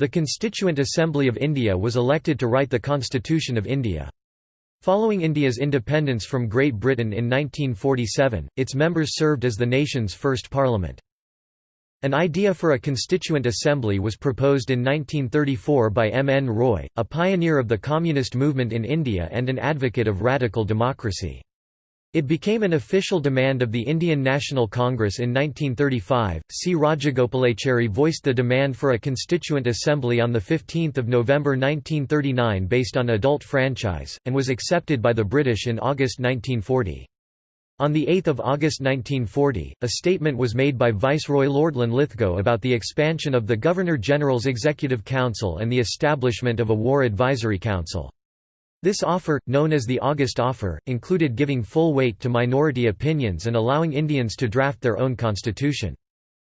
The Constituent Assembly of India was elected to write the Constitution of India. Following India's independence from Great Britain in 1947, its members served as the nation's first parliament. An idea for a constituent assembly was proposed in 1934 by M. N. Roy, a pioneer of the communist movement in India and an advocate of radical democracy. It became an official demand of the Indian National Congress in 1935. C. Rajagopalachari voiced the demand for a constituent assembly on 15 November 1939 based on adult franchise, and was accepted by the British in August 1940. On 8 August 1940, a statement was made by Viceroy Lord Linlithgow about the expansion of the Governor-General's Executive Council and the establishment of a War Advisory Council. This offer, known as the August Offer, included giving full weight to minority opinions and allowing Indians to draft their own constitution.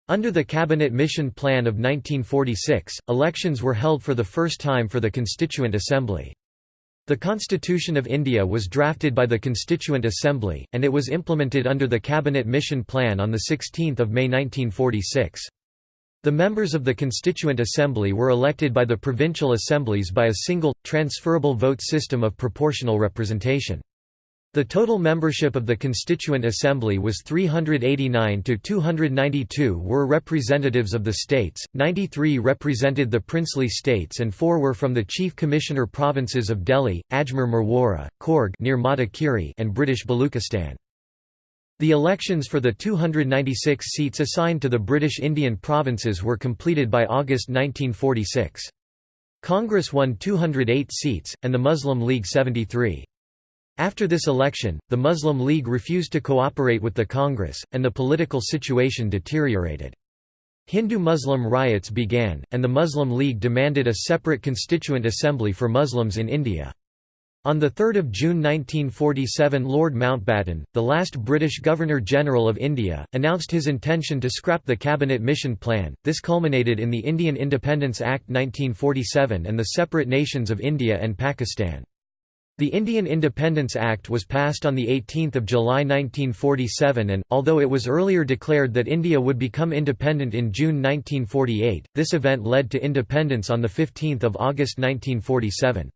Under the Cabinet Mission Plan of 1946, elections were held for the first time for the Constituent Assembly. The Constitution of India was drafted by the Constituent Assembly, and it was implemented under the Cabinet Mission Plan on 16 May 1946. The members of the Constituent Assembly were elected by the provincial assemblies by a single, transferable vote system of proportional representation. The total membership of the Constituent Assembly was 389 to 292 were representatives of the states, 93 represented the princely states and 4 were from the Chief Commissioner provinces of Delhi, Ajmer Merwara, Coorg near and British Baluchistan. The elections for the 296 seats assigned to the British Indian provinces were completed by August 1946. Congress won 208 seats, and the Muslim League 73. After this election, the Muslim League refused to cooperate with the Congress, and the political situation deteriorated. Hindu-Muslim riots began, and the Muslim League demanded a separate constituent assembly for Muslims in India. On 3 June 1947 Lord Mountbatten, the last British Governor-General of India, announced his intention to scrap the Cabinet Mission Plan. This culminated in the Indian Independence Act 1947 and the separate nations of India and Pakistan. The Indian Independence Act was passed on 18 July 1947 and, although it was earlier declared that India would become independent in June 1948, this event led to independence on 15 August 1947.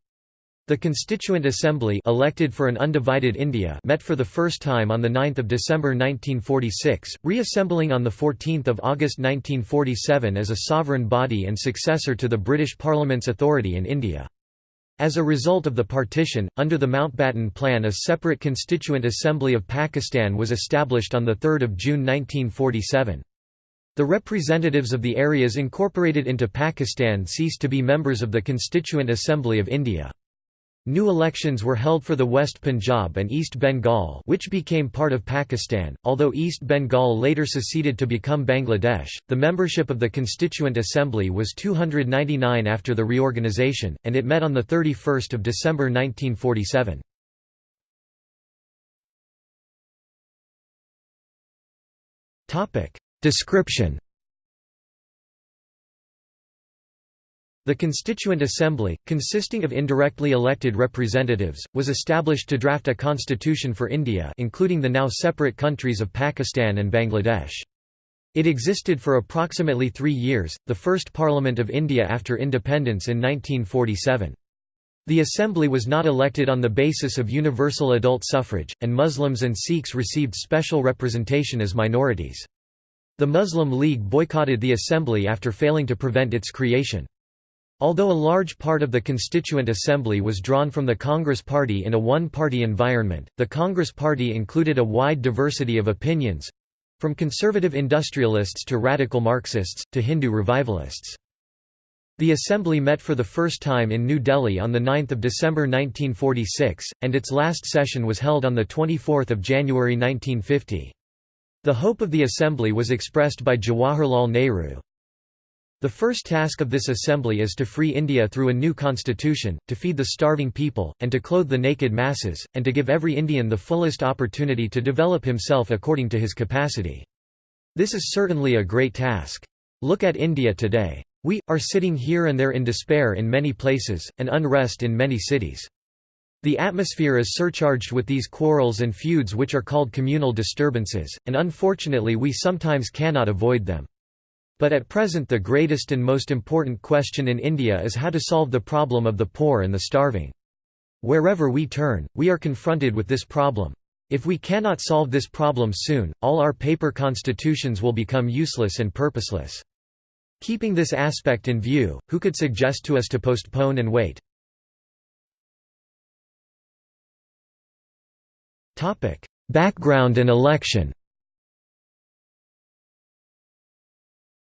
The Constituent Assembly elected for an undivided India met for the first time on 9 December 1946, reassembling on 14 August 1947 as a sovereign body and successor to the British Parliament's authority in India. As a result of the partition, under the Mountbatten Plan a separate Constituent Assembly of Pakistan was established on 3 June 1947. The representatives of the areas incorporated into Pakistan ceased to be members of the Constituent Assembly of India. New elections were held for the West Punjab and East Bengal which became part of Pakistan, although East Bengal later seceded to become Bangladesh. The membership of the Constituent Assembly was 299 after the reorganisation, and it met on 31 December 1947. Description The Constituent Assembly, consisting of indirectly elected representatives, was established to draft a constitution for India including the now separate countries of Pakistan and Bangladesh. It existed for approximately three years, the first Parliament of India after independence in 1947. The Assembly was not elected on the basis of universal adult suffrage, and Muslims and Sikhs received special representation as minorities. The Muslim League boycotted the Assembly after failing to prevent its creation. Although a large part of the Constituent Assembly was drawn from the Congress Party in a one-party environment, the Congress Party included a wide diversity of opinions—from conservative industrialists to radical Marxists, to Hindu revivalists. The Assembly met for the first time in New Delhi on 9 December 1946, and its last session was held on 24 January 1950. The hope of the Assembly was expressed by Jawaharlal Nehru, the first task of this assembly is to free India through a new constitution, to feed the starving people, and to clothe the naked masses, and to give every Indian the fullest opportunity to develop himself according to his capacity. This is certainly a great task. Look at India today. We, are sitting here and there in despair in many places, and unrest in many cities. The atmosphere is surcharged with these quarrels and feuds which are called communal disturbances, and unfortunately we sometimes cannot avoid them. But at present the greatest and most important question in India is how to solve the problem of the poor and the starving. Wherever we turn, we are confronted with this problem. If we cannot solve this problem soon, all our paper constitutions will become useless and purposeless. Keeping this aspect in view, who could suggest to us to postpone and wait? Background and election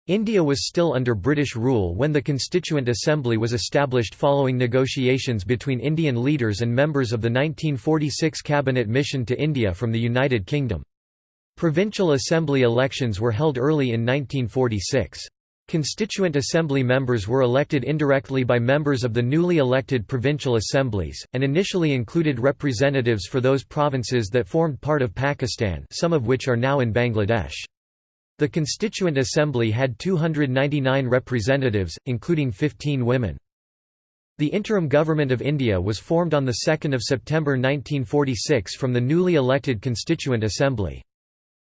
India was still under British rule when the Constituent Assembly was established following negotiations between Indian leaders and members of the 1946 Cabinet Mission to India from the United Kingdom. Provincial Assembly elections were held early in 1946. Constituent Assembly members were elected indirectly by members of the newly elected provincial assemblies, and initially included representatives for those provinces that formed part of Pakistan some of which are now in Bangladesh. The Constituent Assembly had 299 representatives, including 15 women. The interim government of India was formed on 2 September 1946 from the newly elected Constituent Assembly.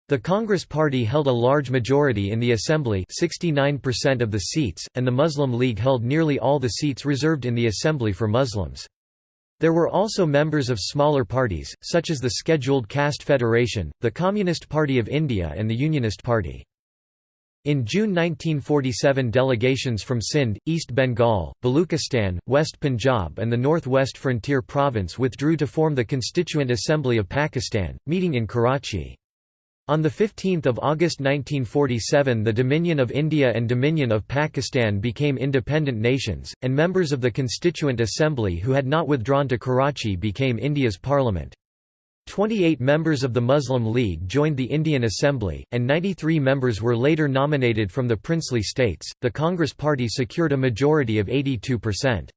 The Congress Party held a large majority in the Assembly 69% of the seats, and the Muslim League held nearly all the seats reserved in the Assembly for Muslims. There were also members of smaller parties, such as the Scheduled Caste Federation, the Communist Party of India and the Unionist Party. In June 1947 delegations from Sindh, East Bengal, Baluchistan, West Punjab and the North-West Frontier Province withdrew to form the Constituent Assembly of Pakistan, meeting in Karachi. On 15 August 1947 the Dominion of India and Dominion of Pakistan became independent nations, and members of the Constituent Assembly who had not withdrawn to Karachi became India's parliament. 28 members of the Muslim League joined the Indian Assembly, and 93 members were later nominated from the princely states. The Congress Party secured a majority of 82%.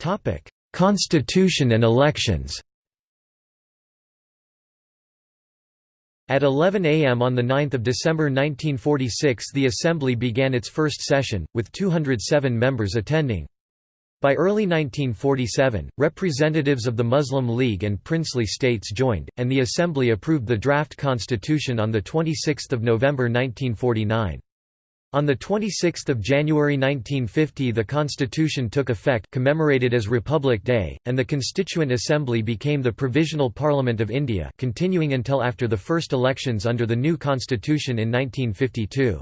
Topic: Constitution and elections At 11 a.m. on 9 December 1946 the Assembly began its first session, with 207 members attending. By early 1947, representatives of the Muslim League and princely states joined, and the Assembly approved the draft constitution on 26 November 1949. On 26 January 1950 the Constitution took effect commemorated as Republic Day, and the Constituent Assembly became the Provisional Parliament of India continuing until after the first elections under the new constitution in 1952.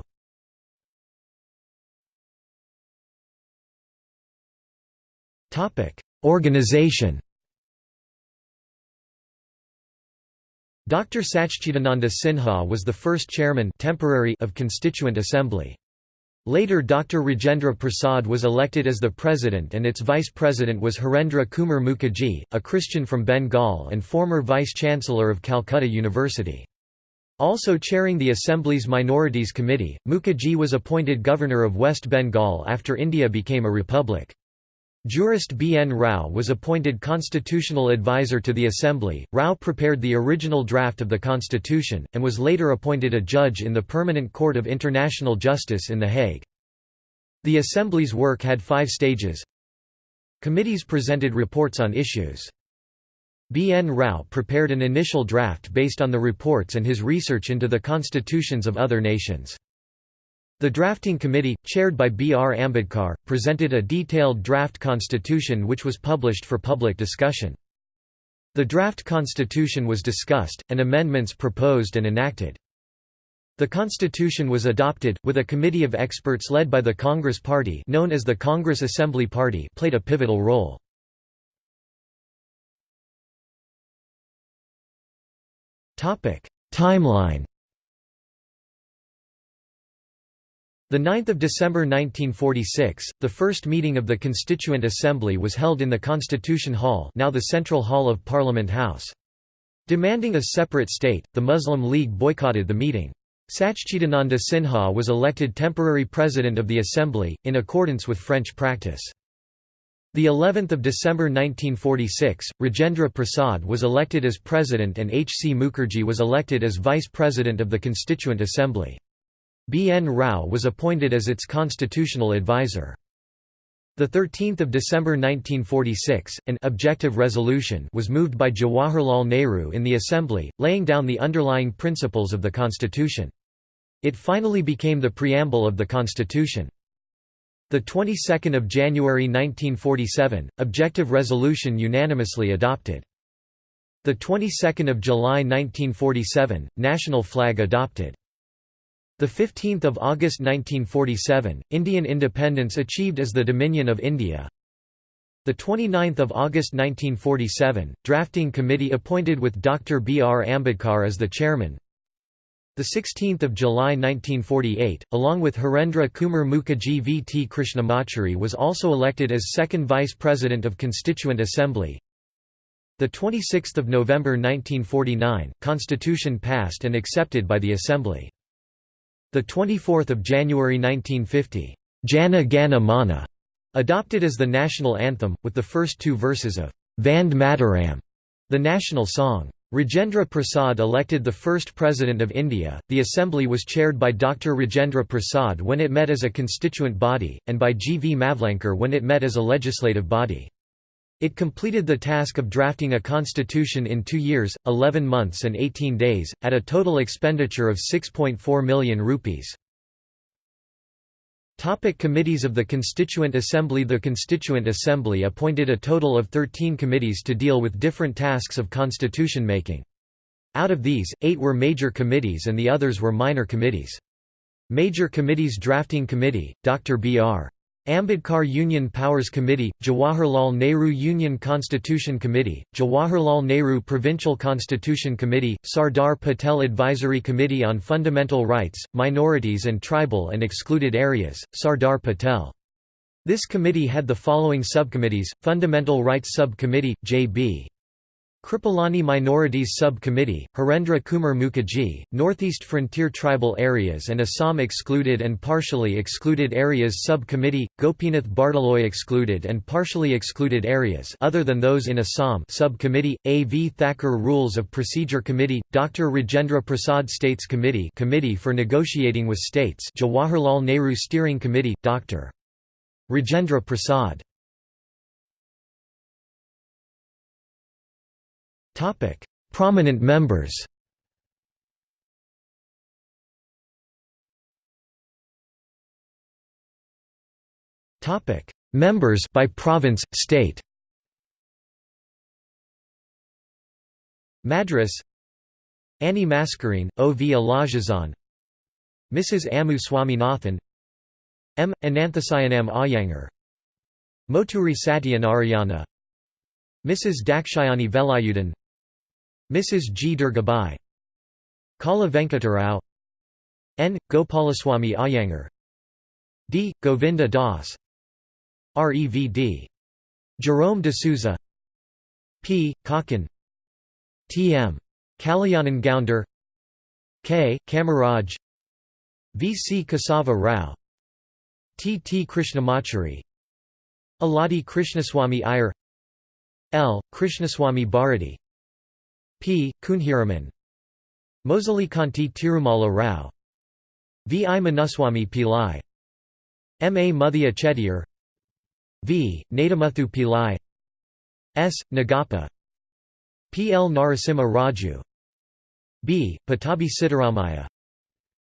Organization Dr. Sachchidananda Sinha was the first chairman temporary of Constituent Assembly. Later Dr. Rajendra Prasad was elected as the president and its vice president was Harendra Kumar Mukherjee, a Christian from Bengal and former vice-chancellor of Calcutta University. Also chairing the Assembly's Minorities Committee, Mukherjee was appointed governor of West Bengal after India became a republic. Jurist B. N. Rao was appointed constitutional advisor to the Assembly. Rao prepared the original draft of the constitution, and was later appointed a judge in the Permanent Court of International Justice in The Hague. The Assembly's work had five stages. Committees presented reports on issues. B. N. Rao prepared an initial draft based on the reports and his research into the constitutions of other nations. The drafting committee, chaired by B. R. Ambedkar, presented a detailed draft constitution which was published for public discussion. The draft constitution was discussed, and amendments proposed and enacted. The constitution was adopted, with a committee of experts led by the Congress Party known as the Congress Assembly Party played a pivotal role. Timeline 9 December 1946, the first meeting of the Constituent Assembly was held in the Constitution Hall now the Central Hall of Parliament House. Demanding a separate state, the Muslim League boycotted the meeting. Sachchidananda Sinha was elected temporary president of the Assembly, in accordance with French practice. The 11th of December 1946, Rajendra Prasad was elected as president and H. C. Mukherjee was elected as vice president of the Constituent Assembly. B. N. Rao was appointed as its constitutional advisor. 13th of December 1946, an objective resolution was moved by Jawaharlal Nehru in the Assembly, laying down the underlying principles of the constitution. It finally became the preamble of the constitution. The 22nd of January 1947, objective resolution unanimously adopted. The 22nd of July 1947, national flag adopted. The 15th of August 1947, Indian independence achieved as the Dominion of India. The 29th of August 1947, drafting committee appointed with Dr. B. R. Ambedkar as the chairman. The 16th of July 1948, along with Harendra Kumar Mukherjee V. T. Krishnamachari was also elected as second vice president of Constituent Assembly. The 26th of November 1949, Constitution passed and accepted by the Assembly. The 24th of January 1950, Jana Gana Mana, adopted as the national anthem, with the first two verses of Vande Mataram, the national song. Rajendra Prasad elected the first President of India. The Assembly was chaired by Dr. Rajendra Prasad when it met as a constituent body, and by G. V. Mavlankar when it met as a legislative body. It completed the task of drafting a constitution in two years, 11 months and 18 days, at a total expenditure of 6.4 million rupees. Topic committees of the Constituent Assembly The Constituent Assembly appointed a total of 13 committees to deal with different tasks of constitution making. Out of these, eight were major committees and the others were minor committees. Major Committees Drafting Committee, Dr. B.R. Ambedkar Union Powers Committee, Jawaharlal Nehru Union Constitution Committee, Jawaharlal Nehru Provincial Constitution Committee, Sardar Patel Advisory Committee on Fundamental Rights, Minorities and Tribal and Excluded Areas, Sardar Patel. This committee had the following subcommittees, Fundamental Rights Subcommittee, J.B. Kripalani Minorities Sub-Committee, Harendra Kumar Mukherjee, Northeast Frontier Tribal Areas and Assam Excluded and Partially Excluded Areas Sub-Committee, Gopinath Bordoloi Excluded and Partially Excluded Areas other than those in Assam Sub-Committee, A. V. Thakkar Rules of Procedure Committee, Dr. Rajendra Prasad States Committee Committee for Negotiating with States Jawaharlal Nehru Steering Committee, Dr. Rajendra Prasad Topic: Prominent members. Topic: Members by province, state. Madras Annie Mascarene, O. V. Alagesan Mrs. Ammu Swaminathan M. Ananthasayanam Iyengar Moturi Satyanarayana Mrs. Dakshayani Velayudhan Mrs. G. Durgabai Kala Venkatarao N. Gopalaswamy Iyengar D. Govinda Das Revd. Jerome de Souza P. Kakkan T. M. Kalyanan Gounder K. Kamaraj V. C. Kesava Rao T. T. Krishnamachari Aladi Krishnaswamy Iyer L. Krishnaswamy Bharati P. Kunhiraman Kanti Tirumala Rao V. I. Munuswamy Pillai M. A. Muthia Chettiar V. Nadimuthu Pillai S. Nagappa P. L. Narasimha Raju B. Pattabhi Sitaramayya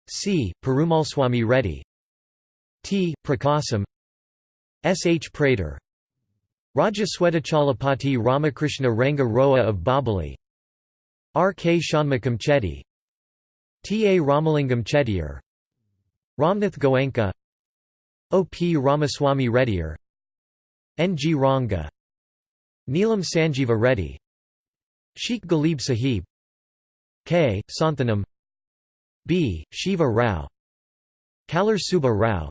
C. Perumalswamy Reddy T. Prakasam S. H. Prater Raja Swetachalapati Ramakrishna Ranga Rao of Bobbili R. K. Shanmukham Chetty T. A. Ramalingam Chettiar Ramnath Goenka O. P. Ramaswamy Reddyar N. G. Ranga Neelam Sanjeeva Reddy Sheikh Ghalib Sahib K. Santhanam B. Shiva Rao Kallur Subba Rao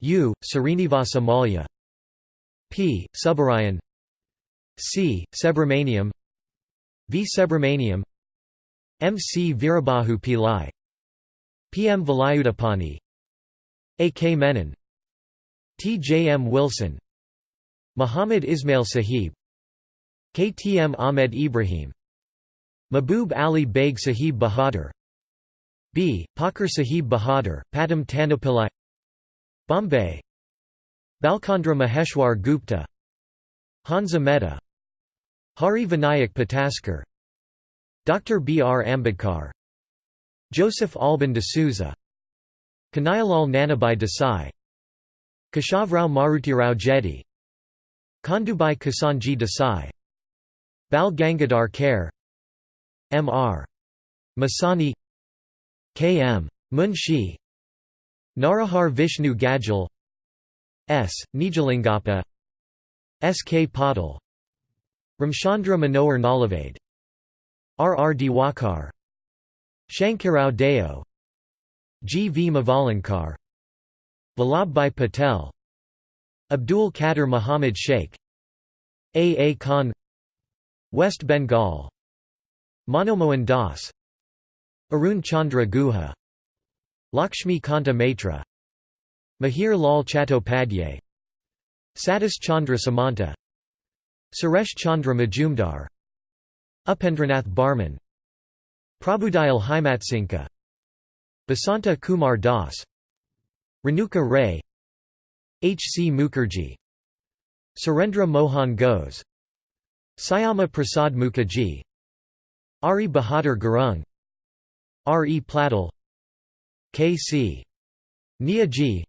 U. Srinivasa Malya P. Subbarayan C. Subramaniam V. Subramaniam M. C. Virabahu Pillai P. M. Velayudhapani A. K. Menon T. J. M. Wilson Muhammad Ismail Sahib K. T. M. Ahmed Ibrahim Mahbub Ali Beg Sahib Bahadur B. Pocker Sahib Bahadur, Padam Tanapillai Bombay Balchandra Maheshwar Gupta Hansa Mehta Hari Vinayak Pataskar Dr. B. R. Ambedkar Joseph Alban de Souza Kanaiyalal Nanabhai Desai Keshavrao Marutirao Jedhe Kandubai Kisanji Desai Bal Gangadhar Kher M. R. Masani K. M. Munshi Narahar Vishnu Gadgil S. Nijalingappa S. K. Patil Ramchandra Manohar Nalavade R. R. Diwakar Shankarao Deo G. V. Mavalankar Vallabhbhai Patel Abdul Qadir Muhammad Sheikh A. A. Khan West Bengal Manomohan Das Arun Chandra Guha Lakshmi Kanta Maitra Mihir Lal Chattopadhyay Satish Chandra Samanta Suresh Chandra Majumdar Upendranath Barman Prabhudayal Himatsinka Basanta Kumar Das Renuka Ray H. C. Mukherjee Surendra Mohan Ghose Syama Prasad Mukherjee Ari Bahadur Gurung R. E. Platel K. C. Neogy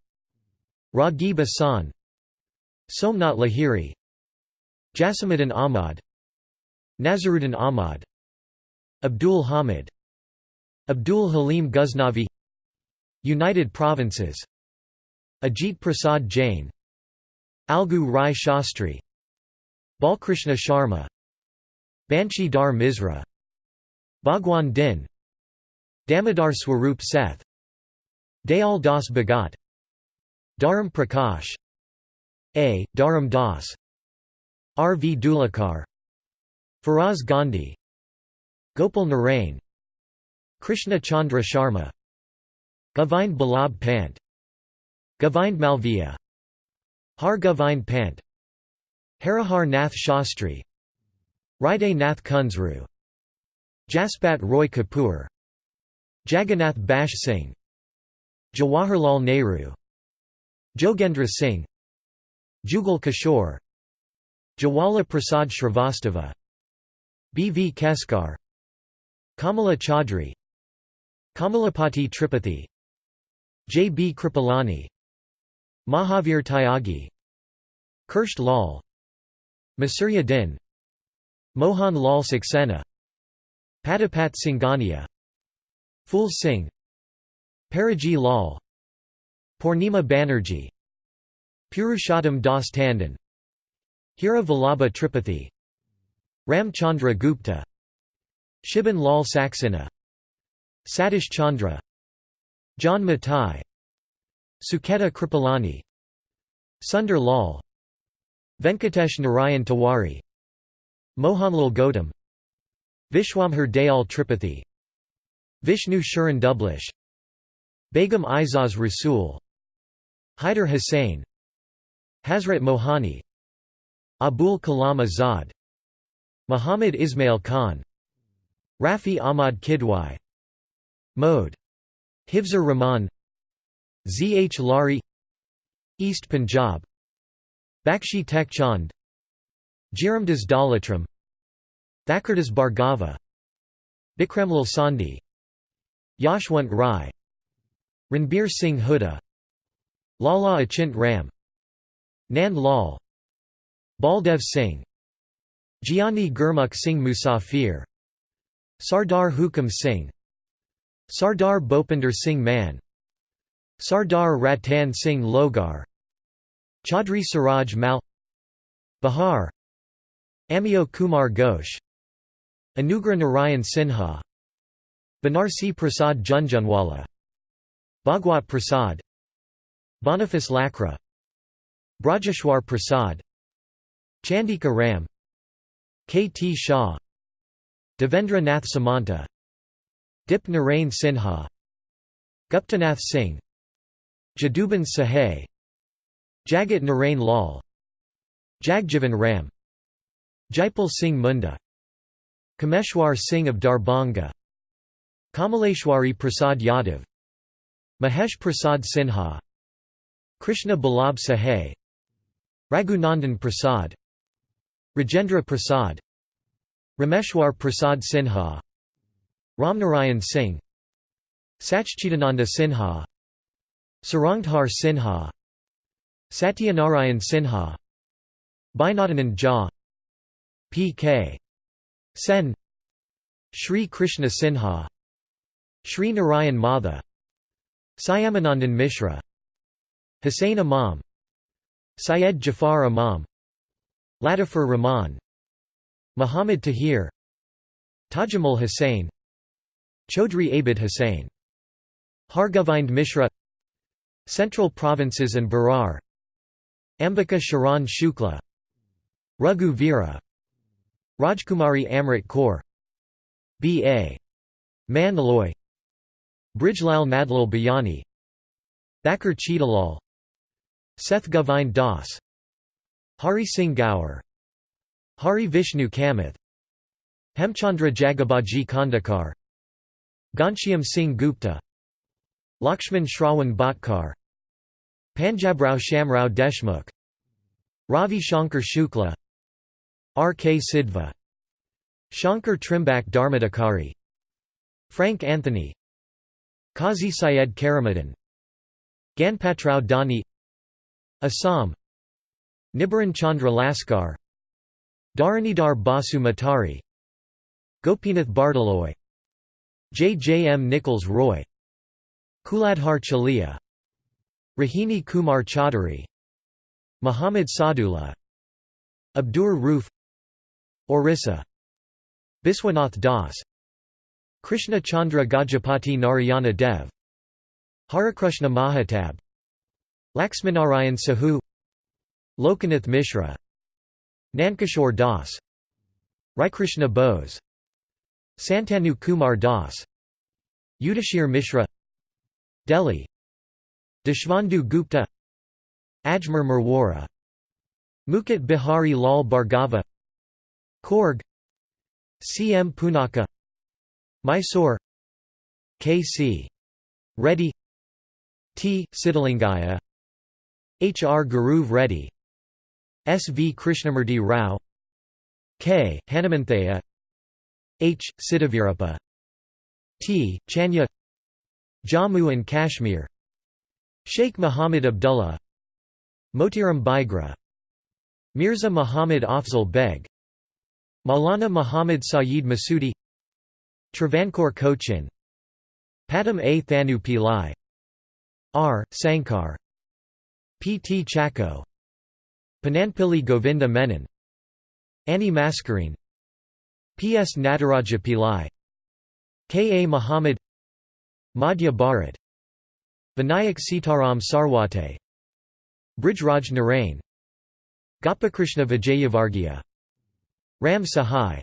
Raghib Ahsan Somnath Lahiri Jasimuddin Ahmad Nazaruddin Ahmad Abdul Hamid Abdul Halim Ghaznavi United Provinces Ajit Prasad Jain Algu Rai Shastri Balkrishna Sharma Banshi Dhar Misra Bhagwan Din Damodar Swarup Seth Dayal Das Bhagat Dharam Prakash A. Dharam Das R. V. Dhulekar Feroze Gandhi Gopal Narain Krishna Chandra Sharma Govind Ballabh Pant Govind Malviya Har Govind Pant Harihar Nath Shastri Hriday Nath Kunzru Jaspat Roy Kapoor Jagannath Baksh Singh Jawaharlal Nehru Jogendra Singh Jugal Kishore Jawala Prasad Shrivastava B. V. Keskar Kamala Chaudhry Kamalapati Tripathi J. B. Kripalani Mahavir Tyagi Kirsht Lal Masurya Din Mohan Lal Saxena Padampat Singhania Phul Singh Paraji Lal Purnima Banerjee Purushottam Das Tandon Hira Vallabha Tripathi Ramchandra Gupta Shibban Lal Saxena Satish Chandra John Mathai Sucheta Kripalani Sundar Lal Venkatesh Narayan Tiwari Mohanlal Gautam Vishwambhar Dayal Tripathi Vishnu Sharan Dublish Begum Aizaz Rasool Haider Hussain Hazrat Mohani Abul Kalam Azad Muhammad Ismail Khan Rafi Ahmad Kidwai Mode Hifzur Rahman Zh Lari East Punjab Bakshi Tek Chand Jairamdas Daulatram Thakurdas Bhargava Bikramlal Sondhi Yashwant Rai Ranbir Singh Hooda Lala Achint Ram Nand Lal Baldev Singh Giani Gurmukh Singh Musafir Sardar Hukam Singh Sardar Bhopinder Singh Man Sardar Ratan Singh Logar Chaudhry Suraj Mal Bihar Amio Kumar Ghosh Anugrah Narayan Sinha Banarsi Prasad Jhunjhunwala Bhagwat Prasad Boniface Lakra Brajeshwar Prasad Chandika Ram K. T. Shah Devendra Nath Samanta Dip Narain Sinha Guptanath Singh Jaduban Sahay Jagat Narain Lal Jagjivan Ram Jaipal Singh Munda Kameshwar Singh of Darbhanga Kamaleshwari Prasad Yadav Mahesh Prasad Sinha Krishna Ballabh Sahay Raghunandan Prasad Rajendra Prasad Rameshwar Prasad Sinha Ramnarayan Singh Sachchidananda Sinha Sarangdhar Sinha Satyanarayan Sinha Binodanand Jha P.K. Sen Sri Krishna Sinha Sri Narayan Matha Syamanandan Mishra Hussain Imam Syed Jafar Imam Latifur Rahman Muhammad Tahir Tajamul Hussain Chaudhry Abid Hussain Hargovind Mishra Central Provinces and Berar Ambika Sharan Shukla Raghu Veera Rajkumari Amrit Kaur B.A. Mandloi Brijlal Madlal Bayani Thakur Cheetalal Seth Govind Das Hari Singh Gaur Hari Vishnu Kamath Hemchandra Jagobaji Khandekar Ghanshyam Singh Gupta Lakshman Shrawan Bhatkar Panjabrao Shamrao Deshmukh Ravi Shankar Shukla R. K. Sidhva Shankar Trimbak Dharmadhikari Frank Anthony Qazi Syed Karamuddin Ganpatrao Dani Assam Nibaran Chandra Laskar Dharanidhar Basu Matari Gopinath Bordoloi J. J. M. Nichols Roy Kuladhar Chaliha Rohini Kumar Chaudhuri Muhammad Sadullah Abdur Roof Orissa Biswanath Das Krishna Chandra Gajapati Narayana Dev Harikrishna Mahatab Laxminarayan Sahu Lokanath Mishra Nankishore Das Raikrishna Bose Santanu Kumar Das Yudhishir Mishra Delhi Deshbandhu Gupta Ajmer Merwara Mukut Bihari Lal Bhargava Coorg C. M. Poonacha Mysore K. C. Reddy T. Siddhalingaya H. R. Guruv Reddy S. V. Krishnamurti Rao K. Hanumanthaya H. Siddhavirappa T. Chanya Jammu and Kashmir Sheikh Muhammad Abdullah Motiram Baigra Mirza Muhammad Afzal Beg Maulana Muhammad Saeed Masudi Travancore Cochin Pattom A. Thanu Pillai R. Sankar P. T. Chacko Panampilly Govinda Menon. Annie Mascarene P. S. Nataraja Pillai K. A. Muhammad Madhya Bharat. Vinayak Sitaram Sarwate. Brijraj Narain Gopikrishna Vijayavargiya Ram Sahai.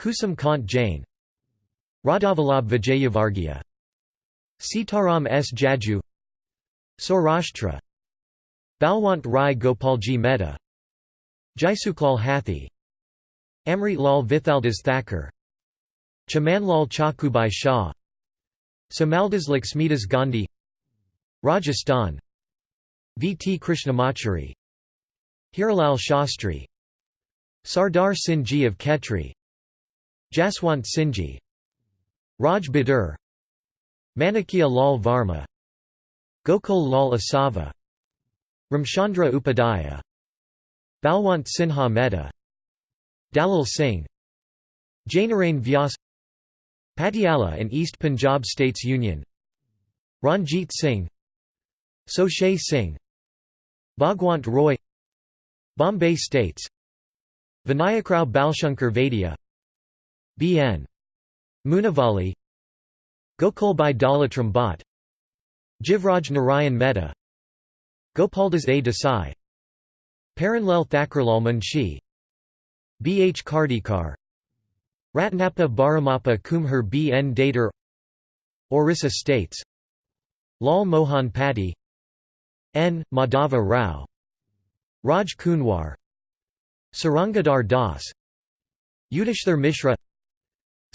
Kusum Kant Jain. Radhavalabh Vijayavargiya Sitaram S. Jaju. Saurashtra Balwant Rai Gopalji Mehta Jaisukhlal Hathi Amrit Lal Vithaldas Thakur Chamanlal Chakubai Shah Samaldas Laxmidas Gandhi Rajasthan V. T. Krishnamachari Hiralal Shastri Sardar Singhji of Khetri Jaswant Singhji Raj Bahadur Manikya Lal Varma Gokul Lal Asava Ramchandra Upadhyaya Balwant Sinha Mehta Dalal Singh Jainarain Vyas Patiala and East Punjab States Union Ranjit Singh Suchet Singh Bhagwant Roy Bombay States Vinayakrao Balshankar Vaidya B.N. Munavali Gokulbhai Daulatram Bhatt Jivraj Narayan Mehta Gopaldas A. Desai Paranlal Thakurlal Munshi B. H. Khardekar Ratnappa Baramappa Kumhar B. N. Datar Orissa States Lal Mohan Patti N. Madhava Rao Raj Kunwar Sarangadhar Das Yudhishthir Mishra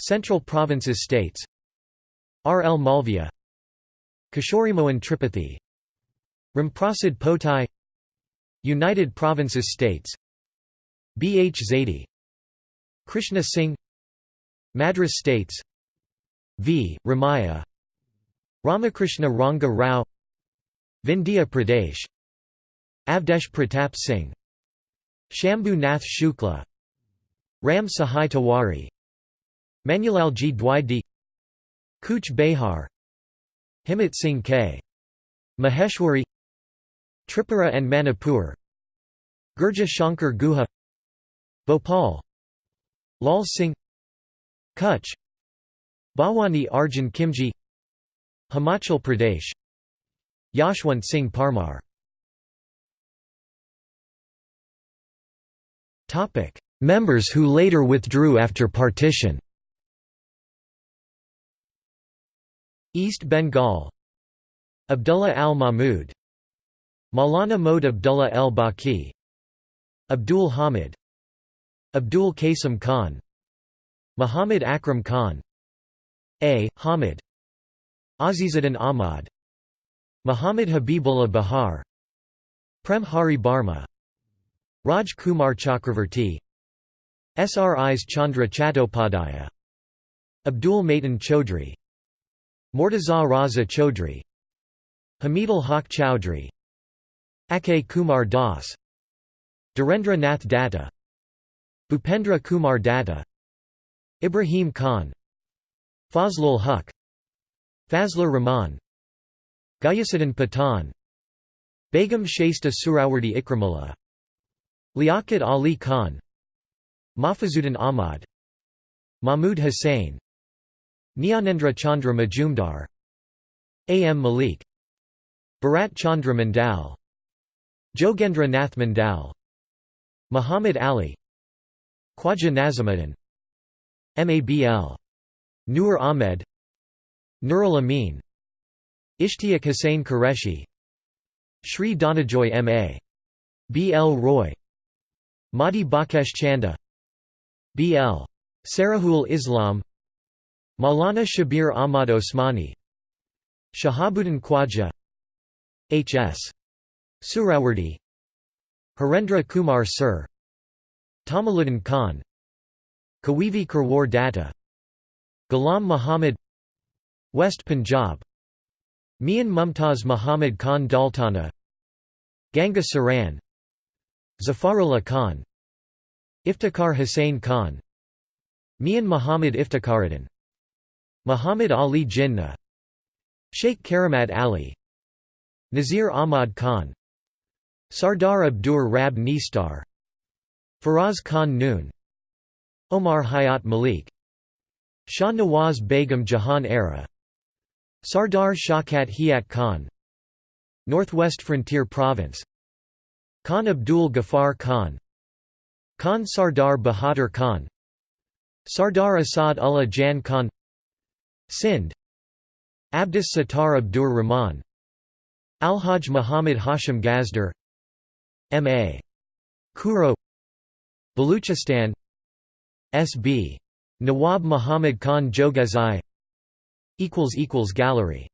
Central Provinces States R. L. Malviya Kishorimohan Tripathi Ramprasad Potai United Provinces States B. H. Zaidi Krishna Singh Madras States V. Ramaya Ramakrishna Ranga Rao Vindhya Pradesh Avdesh Pratap Singh Shambhu Nath Shukla Ram Sahai Tiwari Manulal G. Dwidi Cooch Behar Himmat Singh K. Maheshwari Tripura and Manipur. Girija Shankar Guha. Bhopal. Lal Singh. Kutch. Bhawani Arjun Kimji Himachal Pradesh. Yashwant Singh Parmar. Members who later withdrew after partition. East Bengal. Abdullah al-Mahmud Maulana Mohd Abdullah el-Baqi Abdul Hamid Abdul Qasim Khan Muhammad Akram Khan A. Hamid Azizuddin Ahmad Muhammad Habibullah Bahar Prem Hari Barma Raj Kumar Chakravarti Sris Chandra Chattopadhyaya Abdul Maitan Chaudhry Mortaza Raza Chaudhry Hamidul Haq Chowdhury Ake Kumar Das Dhirendra Nath Datta Bhupendra Kumar Datta Ibrahim Khan Fazlul Huq Fazlur Rahman Gayasuddin Pathan Begum Shaista Suhrawardy Ikramullah Liaquat Ali Khan Mahfuzuddin Ahmad Mahmud Hussain Nyanendra Chandra Majumdar A. M. Malik Bharat Chandra Mandal Jogendra Nath Mandal Muhammad Ali Khwaja Nazimuddin Mabl. Nur Ahmed Nurul Amin Ishtiaq Hussain Qureshi Sri Danajoy M.A. B. L. Roy Mahdi Bakesh Chanda B. L. Sarahul Islam Maulana Shabir Ahmad Osmani Shahabuddin Khwaja H. S. Suhrawardy Harendra Kumar Sir Tamiluddin Khan Kawivi Karwar Datta Ghulam Muhammad West Punjab Mian Mumtaz Muhammad Khan Daultana Ganga Saran Zafarullah Khan Iftikhar Hussain Khan Mian Muhammad Iftikaruddin Muhammad Ali Jinnah Sheikh Karamat Ali Nazir Ahmad Khan Sardar Abdur Rab Nishtar Feroz Khan Noon Omar Hayat Malik Shah Nawaz Begum Jahan Era Sardar Shaukat Hayat Khan Northwest Frontier Province Khan Abdul Ghaffar Khan Khan Sardar Bahadur Khan Sardar Asad Ullah Jan Khan Sindh Abdus Sattar Abdur Rahman Alhaj Muhammad Hashim Gazdar M.A. Khuhro Baluchistan S.B. Nawab Muhammad Khan Jogezai Gallery